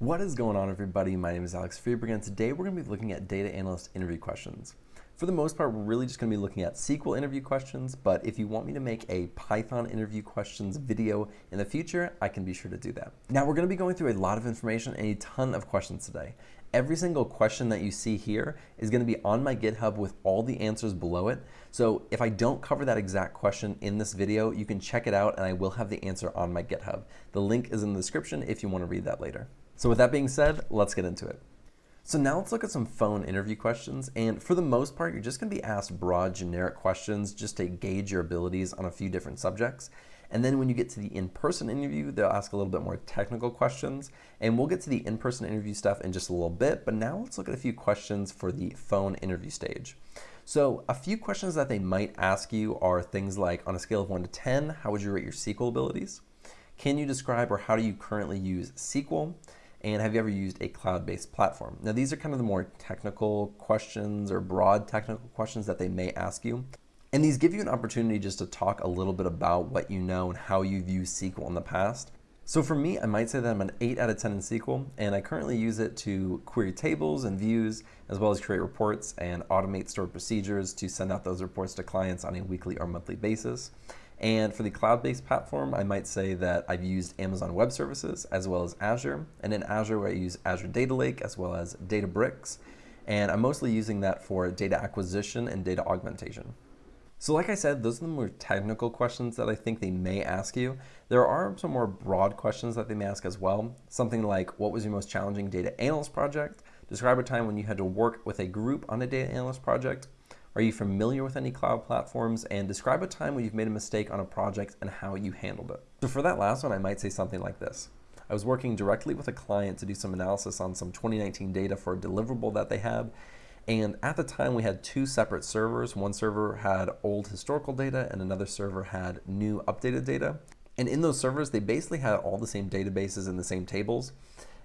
What is going on everybody? My name is Alex Freeberg and today we're going to be looking at data analyst interview questions. For the most part, we're really just going to be looking at SQL interview questions, but if you want me to make a Python interview questions video in the future, I can be sure to do that. Now we're going to be going through a lot of information and a ton of questions today. Every single question that you see here is going to be on my GitHub with all the answers below it. So if I don't cover that exact question in this video, you can check it out and I will have the answer on my GitHub. The link is in the description if you want to read that later. So with that being said, let's get into it. So now let's look at some phone interview questions. And for the most part, you're just gonna be asked broad generic questions just to gauge your abilities on a few different subjects. And then when you get to the in-person interview, they'll ask a little bit more technical questions. And we'll get to the in-person interview stuff in just a little bit, but now let's look at a few questions for the phone interview stage. So a few questions that they might ask you are things like, on a scale of one to 10, how would you rate your SQL abilities? Can you describe or how do you currently use SQL? And have you ever used a cloud-based platform? Now these are kind of the more technical questions or broad technical questions that they may ask you. And these give you an opportunity just to talk a little bit about what you know and how you've used SQL in the past. So for me, I might say that I'm an 8 out of 10 in SQL, and I currently use it to query tables and views, as well as create reports and automate stored procedures to send out those reports to clients on a weekly or monthly basis. And for the cloud-based platform, I might say that I've used Amazon Web Services as well as Azure. And in Azure, I use Azure Data Lake as well as Databricks. And I'm mostly using that for data acquisition and data augmentation. So like I said, those are the more technical questions that I think they may ask you. There are some more broad questions that they may ask as well. Something like, what was your most challenging data analyst project? Describe a time when you had to work with a group on a data analyst project. Are you familiar with any cloud platforms? And describe a time when you've made a mistake on a project and how you handled it. So for that last one, I might say something like this. I was working directly with a client to do some analysis on some 2019 data for a deliverable that they had. And at the time, we had two separate servers. One server had old historical data and another server had new updated data. And in those servers, they basically had all the same databases and the same tables.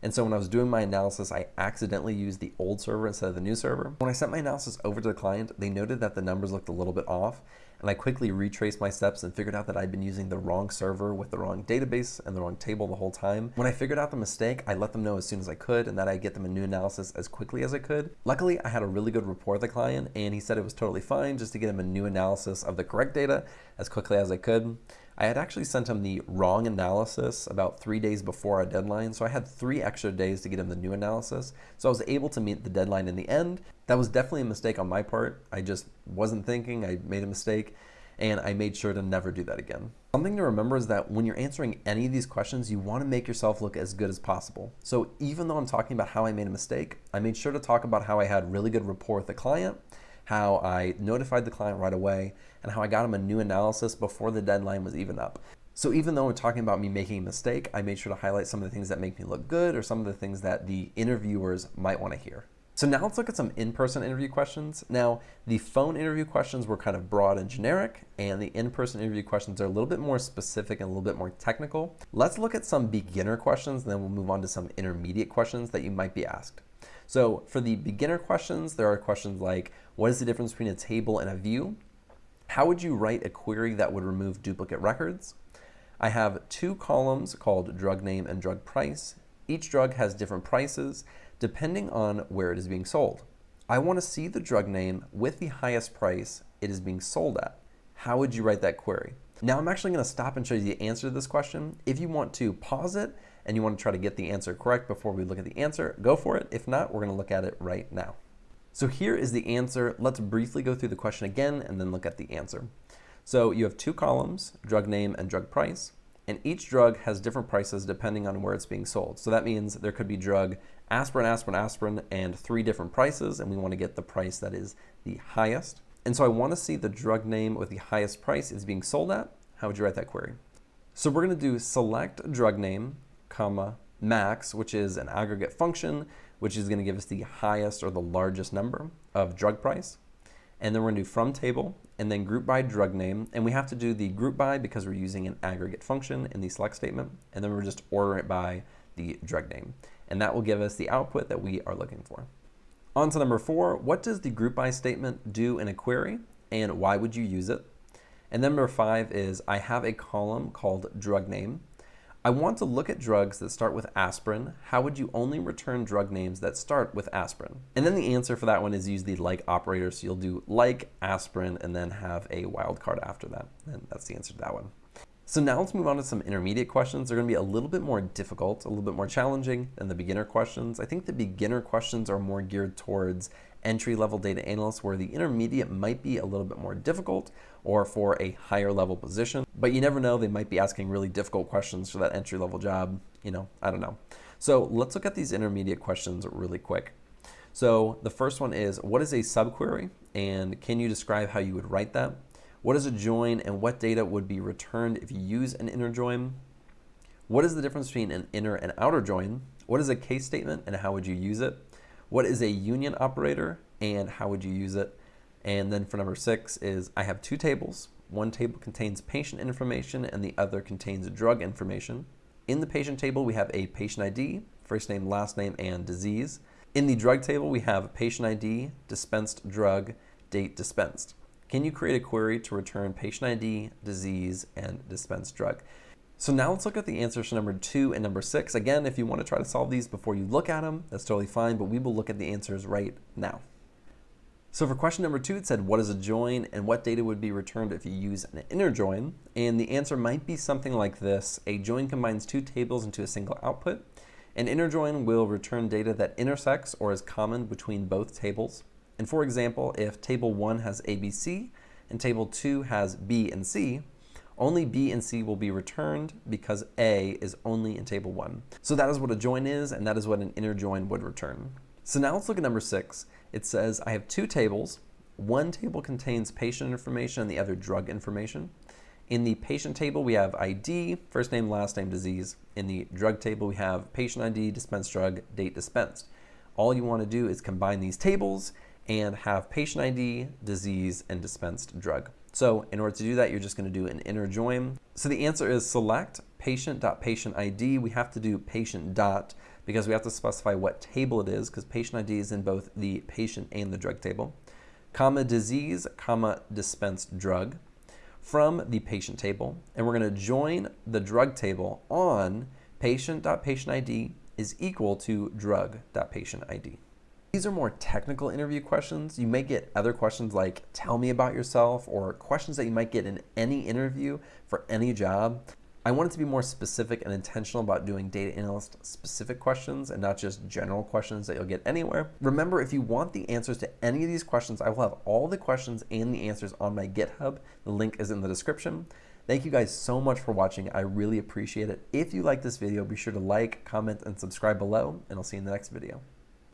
And so when I was doing my analysis, I accidentally used the old server instead of the new server. When I sent my analysis over to the client, they noted that the numbers looked a little bit off. And I quickly retraced my steps and figured out that I'd been using the wrong server with the wrong database and the wrong table the whole time. When I figured out the mistake, I let them know as soon as I could and that I'd get them a new analysis as quickly as I could. Luckily, I had a really good rapport with the client and he said it was totally fine just to get him a new analysis of the correct data as quickly as I could. I had actually sent him the wrong analysis about three days before our deadline, so I had three extra days to get him the new analysis. So I was able to meet the deadline in the end. That was definitely a mistake on my part. I just wasn't thinking, I made a mistake, and I made sure to never do that again. Something to remember is that when you're answering any of these questions, you want to make yourself look as good as possible. So even though I'm talking about how I made a mistake, I made sure to talk about how I had really good rapport with the client, how I notified the client right away, and how I got him a new analysis before the deadline was even up. So even though we're talking about me making a mistake, I made sure to highlight some of the things that make me look good or some of the things that the interviewers might want to hear. So now let's look at some in-person interview questions. Now, the phone interview questions were kind of broad and generic, and the in-person interview questions are a little bit more specific and a little bit more technical. Let's look at some beginner questions, and then we'll move on to some intermediate questions that you might be asked. So for the beginner questions, there are questions like, what is the difference between a table and a view? How would you write a query that would remove duplicate records? I have two columns called drug name and drug price. Each drug has different prices depending on where it is being sold. I want to see the drug name with the highest price it is being sold at. How would you write that query? Now I'm actually going to stop and show you the answer to this question. If you want to pause it and you want to try to get the answer correct before we look at the answer, go for it. If not, we're going to look at it right now. So here is the answer. Let's briefly go through the question again and then look at the answer. So you have two columns, drug name and drug price, and each drug has different prices depending on where it's being sold. So that means there could be drug aspirin, aspirin, aspirin, and three different prices, and we want to get the price that is the highest. And so I want to see the drug name with the highest price is being sold at. How would you write that query? So we're going to do select drug name, comma, max, which is an aggregate function which is going to give us the highest or the largest number of drug price. And then we're going to do from table and then group by drug name. And we have to do the group by because we're using an aggregate function in the select statement. And then we're just order it by the drug name. And that will give us the output that we are looking for. On to number four, what does the group by statement do in a query and why would you use it? And number five is I have a column called drug name. I want to look at drugs that start with aspirin. How would you only return drug names that start with aspirin? And then the answer for that one is use the like operator. So you'll do like aspirin and then have a wildcard after that. And that's the answer to that one. So now let's move on to some intermediate questions. They're going to be a little bit more difficult, a little bit more challenging than the beginner questions. I think the beginner questions are more geared towards entry-level data analysts where the intermediate might be a little bit more difficult or for a higher level position. But you never know, they might be asking really difficult questions for that entry-level job. You know, I don't know. So let's look at these intermediate questions really quick. So the first one is, what is a subquery? And can you describe how you would write that? What is a join and what data would be returned if you use an inner join? What is the difference between an inner and outer join? What is a case statement and how would you use it? What is a union operator and how would you use it? And then for number six is I have two tables. One table contains patient information and the other contains drug information. In the patient table, we have a patient ID, first name, last name, and disease. In the drug table, we have patient ID, dispensed drug, date dispensed. Can you create a query to return patient ID, disease, and dispensed drug? So now let's look at the answers to number two and number six. Again, if you want to try to solve these before you look at them, that's totally fine, but we will look at the answers right now. So for question number two, it said, what is a join and what data would be returned if you use an inner join? And the answer might be something like this. A join combines two tables into a single output. An inner join will return data that intersects or is common between both tables. And for example, if table one has ABC and table two has B and C, only B and C will be returned because A is only in table one. So that is what a join is, and that is what an inner join would return. So now let's look at number six. It says I have two tables. One table contains patient information and the other drug information. In the patient table, we have ID, first name, last name, disease. In the drug table, we have patient ID, dispensed drug, date dispensed. All you want to do is combine these tables and have patient ID, disease, and dispensed drug. So in order to do that, you're just going to do an inner join. So the answer is select patient.patient ID. We have to do patient dot because we have to specify what table it is because patient ID is in both the patient and the drug table. Comma disease, comma dispensed drug from the patient table. And we're going to join the drug table on patient.patient ID is equal to drug.patient ID. These are more technical interview questions. You may get other questions like, tell me about yourself, or questions that you might get in any interview for any job. I wanted to be more specific and intentional about doing data analyst specific questions and not just general questions that you'll get anywhere. Remember, if you want the answers to any of these questions, I will have all the questions and the answers on my GitHub. The link is in the description. Thank you guys so much for watching. I really appreciate it. If you like this video, be sure to like, comment, and subscribe below, and I'll see you in the next video.